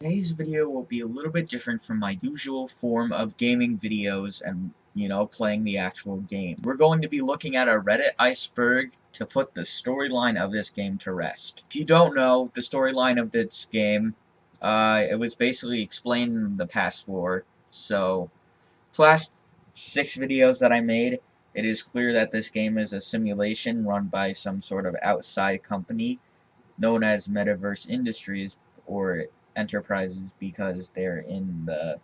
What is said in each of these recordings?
Today's video will be a little bit different from my usual form of gaming videos and, you know, playing the actual game. We're going to be looking at a Reddit iceberg to put the storyline of this game to rest. If you don't know, the storyline of this game, uh, it was basically explained in the past four, so, last six videos that I made, it is clear that this game is a simulation run by some sort of outside company known as Metaverse Industries, or enterprises because they're in the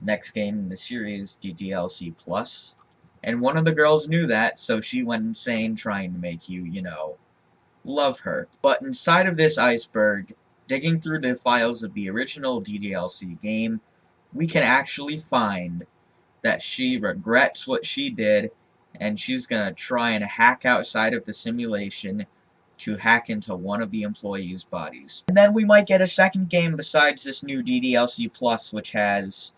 next game in the series, DDLC Plus. And one of the girls knew that, so she went insane trying to make you, you know, love her. But inside of this iceberg, digging through the files of the original DDLC game, we can actually find that she regrets what she did, and she's gonna try and hack outside of the simulation to hack into one of the employees' bodies. And then we might get a second game besides this new DDLC Plus, which has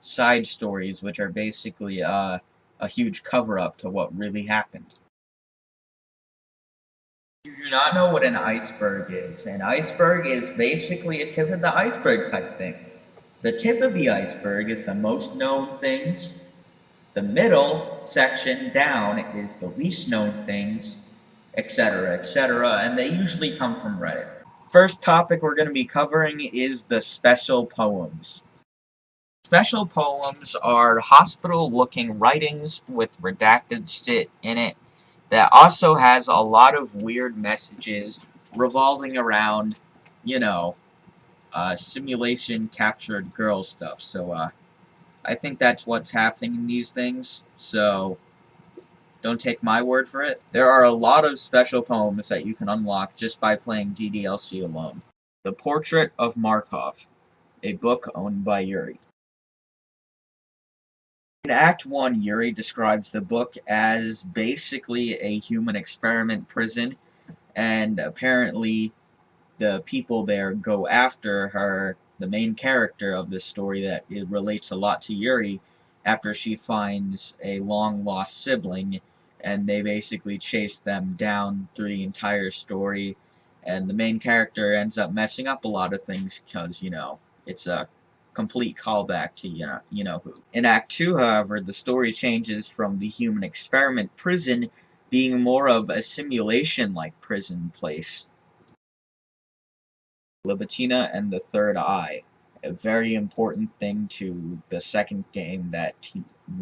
side stories, which are basically uh, a huge cover-up to what really happened. You do not know what an iceberg is. An iceberg is basically a tip of the iceberg type thing. The tip of the iceberg is the most known things. The middle section down is the least known things, etc., etc., and they usually come from Reddit. First topic we're going to be covering is the special poems. Special poems are hospital-looking writings with redacted shit in it that also has a lot of weird messages revolving around, you know, uh, simulation captured girl stuff. So, uh, I think that's what's happening in these things. So, don't take my word for it. There are a lot of special poems that you can unlock just by playing DDLC alone. The Portrait of Markov, a book owned by Yuri. In Act 1, Yuri describes the book as basically a human experiment prison, and apparently the people there go after her, the main character of this story that it relates a lot to Yuri, after she finds a long-lost sibling, and they basically chase them down through the entire story, and the main character ends up messing up a lot of things because, you know, it's a complete callback to you know, you know who. In Act 2, however, the story changes from the human experiment prison being more of a simulation-like prison place. Libitina and the Third Eye a very important thing to the second game that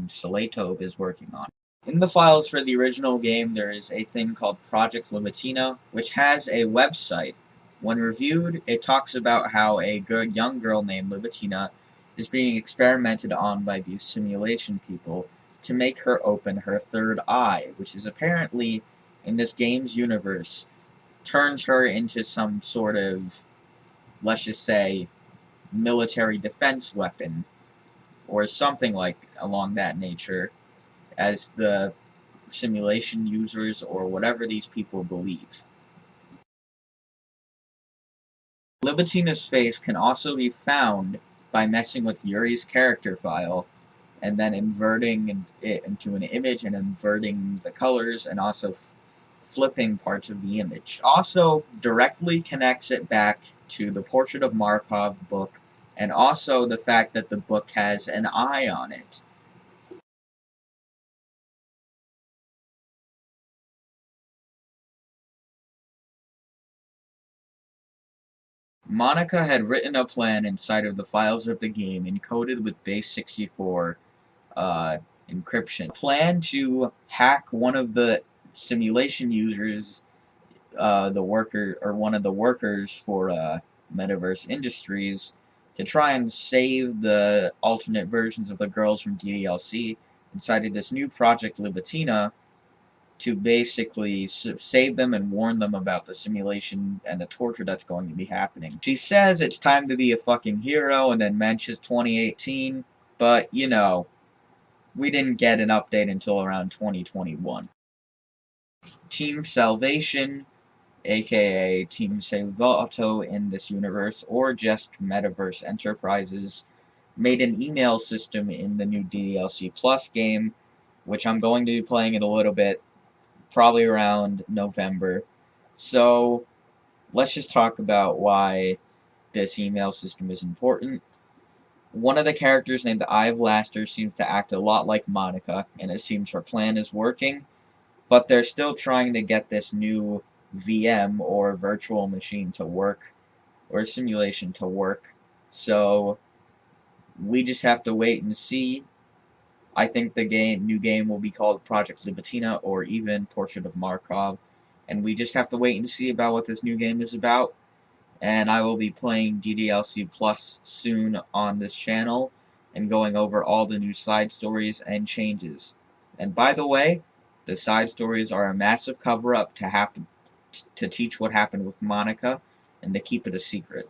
Salvato is working on. In the files for the original game, there is a thing called Project Libitina, which has a website. When reviewed, it talks about how a good young girl named Libitina is being experimented on by these simulation people to make her open her third eye, which is apparently, in this game's universe, turns her into some sort of, let's just say, military defense weapon, or something like along that nature, as the simulation users or whatever these people believe. Libitina's face can also be found by messing with Yuri's character file and then inverting it into an image and inverting the colors and also flipping parts of the image. Also directly connects it back to the Portrait of Markov book, and also the fact that the book has an eye on it. Monika had written a plan inside of the files of the game encoded with base64 uh, encryption. Plan to hack one of the simulation users, uh, the worker, or one of the workers for uh, Metaverse Industries to try and save the alternate versions of the girls from DDLC of this new project Libitina to basically save them and warn them about the simulation and the torture that's going to be happening. She says it's time to be a fucking hero and then mentions 2018, but, you know, we didn't get an update until around 2021. Team Salvation aka Team Salvato in this universe, or just Metaverse Enterprises, made an email system in the new DLC Plus game, which I'm going to be playing in a little bit, probably around November. So, let's just talk about why this email system is important. One of the characters named Eye of Laster seems to act a lot like Monika, and it seems her plan is working, but they're still trying to get this new VM, or virtual machine, to work, or simulation to work, so we just have to wait and see. I think the game, new game will be called Project Libitina, or even Portrait of Markov, and we just have to wait and see about what this new game is about and I will be playing DDLC Plus soon on this channel and going over all the new side stories and changes. And by the way, the side stories are a massive cover-up to happen to teach what happened with Monika and to keep it a secret.